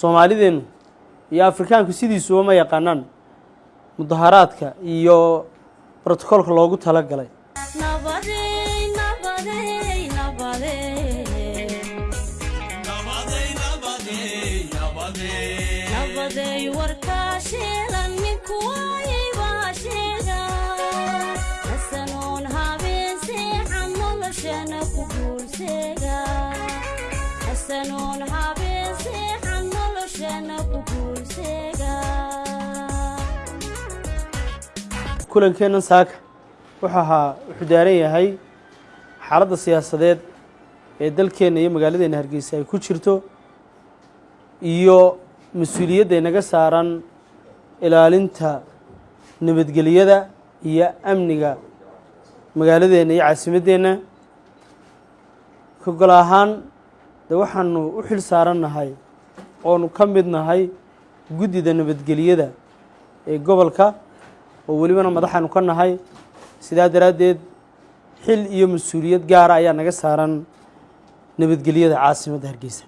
soomaalideennu iyo afrikaanku sidiisuba ma yaqaanaan mudaharaadka iyo brotocoolka loogu tala galay kulankeennan saaka wuxuu ahaa wuxuu daaran yahay xaaladda siyaasadeed ee dalkeenna iyo magaaladeenna hargeysa ay ku jirto iyo mas'uuliyadda inaga saaran ilaalinta nabadgelyada iyo amniga magaaladeenna iyo caasimaddeenna ka gol ahaan de waxaanu u xil saarannahay oonu ka mid nahay guddida nabadgelyada ee gobolka oo welibana madaxaanu ka nahay sidaa daraaddeed xil iyo mas'uuliyad gaara ayaa naga saaran nabadgelyada caasimadda hargeysa.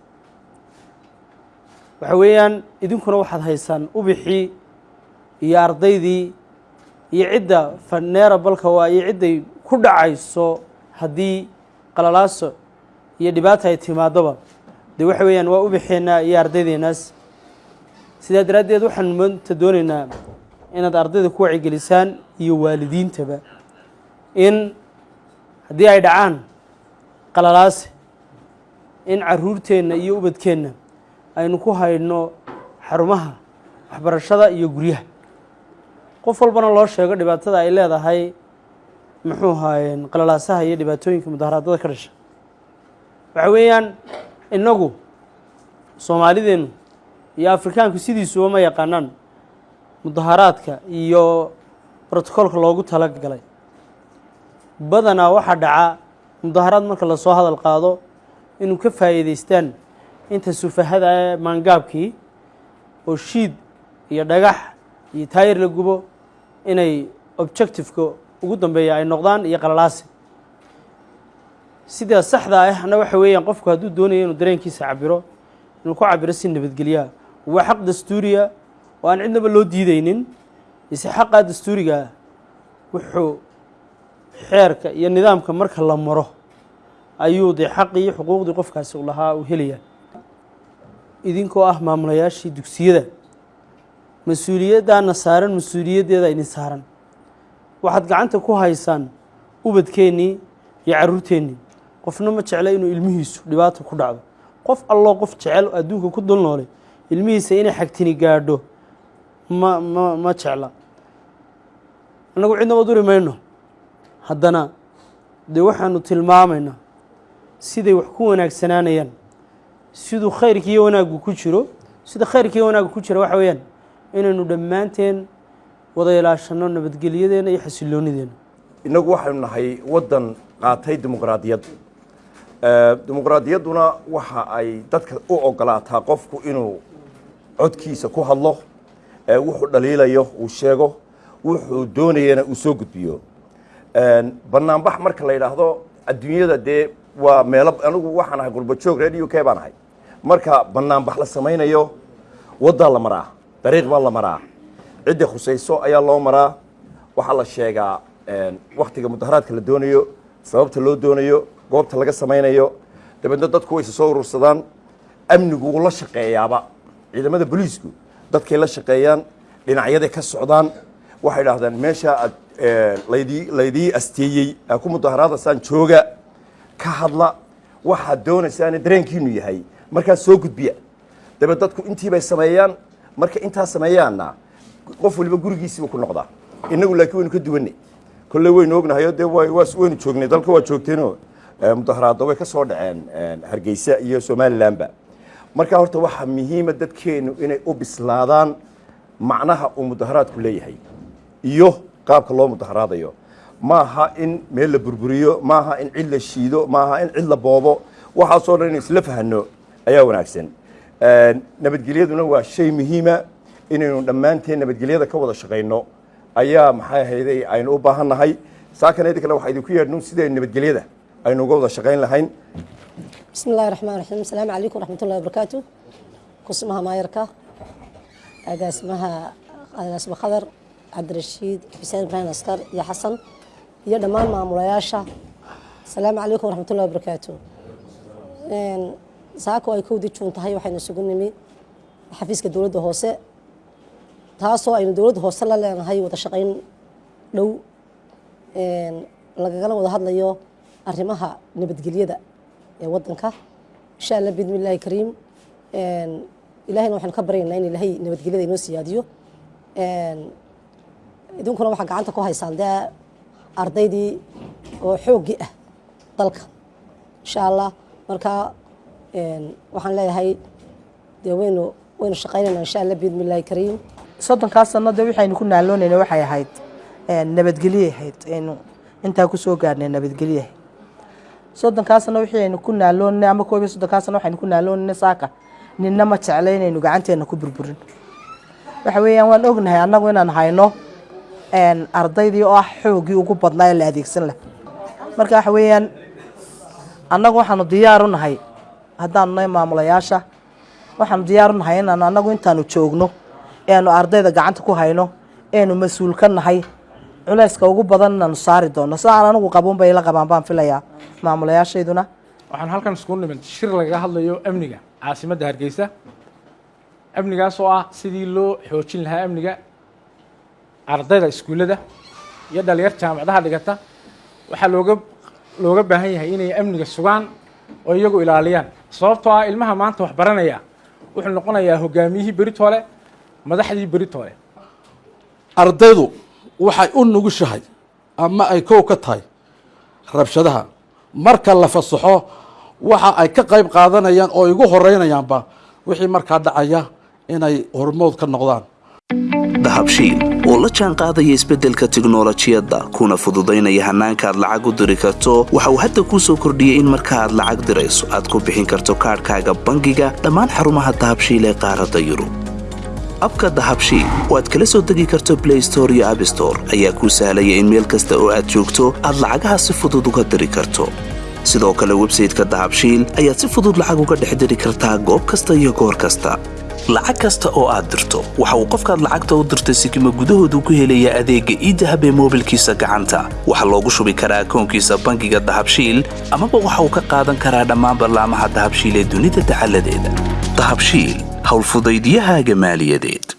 Waxa weeyaan idinkuna waxaad haysaan ubixii iyo ardaydii iyo cidda faneera balka waa iyo cidday ku dhacayso haddii qalalaaso iyo dhibaata ay timaadoba dee waxa weeyaan waa ubixeenna iyo ardaydeenaas sidaa daraaddeed waxaan maanta doonaynaa inaad ardayda ku wacigelisaan iyo waalidiintaba in haddii ay dhacaan qalalaase in caruurteenna iyo ubadkeenna aynu ku haydhno xarumaha waxbarashada iyo guryaha. Qof walbana loo sheego dhibaatada ay leedahay muxuu ahaayeen qalalaasaha iyo dhibaatooyinka mudaharaadada ka dhasha. Waxa weeyaan innagu soomaalideennu iyo afrikaanku sidiisuba ma yaqaanaan mudaharaadka iyo brotocoolka loogu tala galay badanaa waxaa dhaca mudaharaad marka la soo hadal qaado inuu ka faa'iidaystaan inta sufahada maangaabkii oo shiid iyo dhagax iyo taayir la gubo inay objectiveka ugu dambeeya ay noqdaan iyo qalalaasi sidaa saxda ahna waxa weeyaan qofku hadduu doonayo inuu dareenkiisa cabiro inuu ku cabiro si nabadgelyaha waa xaq dastuuriya oo aan cidnaba loo diideynin ise xaqaa dastuurigaa wuxuu xeerka iyo nidaamka marka la maro ayuu dee xaqii iyo xuquuqdii qofkaasi u lahaa uu helayaa. Idinkoo ah maamulayaashii dugsiyada mas'uuliyaddaana saaran mas'uuliyaddeeda idin saaran. Waxaad gacanta ku haysaan ubadkeennii iyo carruurteennii qofna ma jecla inuu ilmihiisu dhibaata ku dhacdo. Qof alloo qof jecel adduunka ku dul noolay ilmihiisa inay xagtini gaadho ma ma ma jecla. Annagu cidnaba duri mayno. Haddana dee waxaanu tilmaamaynaa siday wax ku wanaagsanaanayaan siduu khayrkiiyo wanaaggu ku jiro sida khayrkiiyo wanaaggu ku jira waxa weeyaan inaynu dhammaanteen wada ilaashanno nabadgelyadeena iyo xasilloonideena innagu waxaynu nahay waddan qaatay dimuqraadiyad dimuqraadiyadduna waxa ay dadka u ogolaataa qofku inuu codkiisa ku hadlo wuxuu dhaliilayo uu sheego wuxuu doonayana uu soo gudbiyo. Banaanbax marka la yidhaahdo adduunyada dee waa meelo anigu waxaan ahay gurbajoog reer u k baan ahay. Marka banaanbax la samaynayo waddaa la maraa dariiq baa la maraa cidda khusayso ayaa loo maraa. Waxaa la sheegaa waktiga mudaharaadka la doonayo sababta loo doonayo goobta laga samaynayo dabeedna dadku wayse soo urursadaan amnigu wuu la shaqeeyaaba. Ciidamada booliisku dadkay la shaqeeyaan dhinacyaday ka socdaan. Waxay idhaahdaan meesha aad laydii laydii asteeyey aa ku mudaharaadaysaan jooga. Ka hadla waxaad doonaysaane dareenkiinu yahay. Markaas soo gudbiya. Dabeed dadku intii bay sameeyaan. Marka intaa sameeyaanna qof waliba gurigiisiiba ku noqdaa. Innagu laakiin waynu ka duwanay. Kolley waynu ognahayo dee waynu joognay. Dalka waa joogteenoo mudaharaadda way ka soo dhaceen hargeysa iyo somalilanba marka horta waxaa muhiima dadkeennu inay u bislaadaan macnaha uu mudaharaadku leeyahay iyo qaabka loo mudaharaadayo. Maaha in meel la burburiyo maaha in cid la shiido maaha in cid la boobo. Waxaasoo dhan inu isla fahano ayaa wanaagsan. Nabadgelyaduna waa shay muhiima inaynu dhammaanteen nabadgelyada ka wada shaqayno ayaa maxay ahayday aynu u baahan nahay saakanedi kale waxaa idinku yeedhnu sidaynu nabadgelyada aynu uga wada shaqayn lahayn. Bismi illahi raxmaan raxiim asalaamu calaykum waraxmatullahi wabarakaatu kusmaha maayarka agaasimaha agaasima khadar cabdirashiid xuseen ibraahim askar iyo xasan iyo dhammaan maamulayaasha. Asalaamu calaykum araxmatullahi wabarakaatu saako ay kowdii juun tahay waxaynu isugu nimi xafiiska dowladda hoose taasoo aynu dowladda hoose la leenahay wada shaqayn dhow. Lagagala wada hadlayo arrimaha nabadgelyada ee wadanka. Insha allah bidmi illaahi kariim ilahayna waxaynu ka baryaynaa in ilaahay nabadgelyada inoo siyaadiyo. Idinkuna waxaa gacanta ku haysaan dee ardaydii oo xooggii ah dalka. Insha allah marka waxaan leeyahay dee waynu waynu shaqaynaynaa insha allah bidmi illaahi kariim. Soddonkaas sano dee waxaynu ku naaloonayna waxay ahayd nabadgelye ahayd. Aynu intaa ku soo gaarnay nabadgelye ahayd soddonkaas sano wixii aynu ku naaloonay ama koob iyo soddonkaas sano waxaynu ku naaloonay saaka. Ninna ma jecla inaynu gacanteena ku burburin. Waxa weeyaan waan ognahay annagu inaan hayno ardaydii oo ah xoogii ugu badnaa ee la adeegsan lah marka waxa weeyaan annagu waxaanu diyaar u nahay haddaanu nahay maamulayaasha waxaanu diyaar u nahay inaanu annagu intaanu joogno eanu ardayda gacanta ku hayno eenu mas'uul ka nahay culayska ugu badan inaanu saari doono. Sidaan anigu qabuun bay la qabaan baan filayaa maamulayaashayduna. Waxaan halkan iskugu nimid shir lagaga hadlayo amniga. Caasimadda hargeysa. Amnigaas oo ah sidii loo xoojin lahaa amniga ardayda iskuullada iyo dhalinyar jaamacadaha dhigata waxaa looga looga baahan yahay inay amniga sugaan oo iyagu ilaaliyaan. Sababtoo ah ilmaha maanta wax baranaya wuxuu noqonayaa hogaamiyihii beritoole madaxdii beritoole. Ardaydu waxay u nugushahay ama ay kow ka tahay rabshadaha. Marka la fasaxo waxa ay ka qayb qaadanayaan oo igu horeynayaanba wixii markaa dhacaya inay hormood ka noqdaan. Dahabshiil oo la jaan qaadaya isbeddelka tiknolojiyadda kuna fududaynaya hannaanka aad lacag u diri karto waxa uu hadda kuu soo kordhiyey in marka aad lacag dirayso aad ku bixin karto kaadhkaaga bangiga dhammaan xarumaha dahabshiil ee qaaradda yurub abka dahabshiil oo aad kala soo degi karto blay store iyo abstore ayaa kuu sahlaya in meel kasta oo aad joogto aad lacagaha si fudud uga diri karto. Sidoo kale websayteka dahabshiil ayaad si fudud lacag uga dhex diri kartaa goob kasta iyo goor kasta. Lacag kasta oo aad dirto waxa uu qofkaad lacagta u dirtay sikima gudahoodu ku helaya adeegga iidahab ee moobilkiisa gacanta. Waxaa loogu shubi karaa akoonkiisa bangiga dahabshiil amaba waxa uu ka qaadan karaa dhammaan ballaamaha dahabshiil ee dunida dacaladeeda dahabshiil حول فضيديها جمال يديد.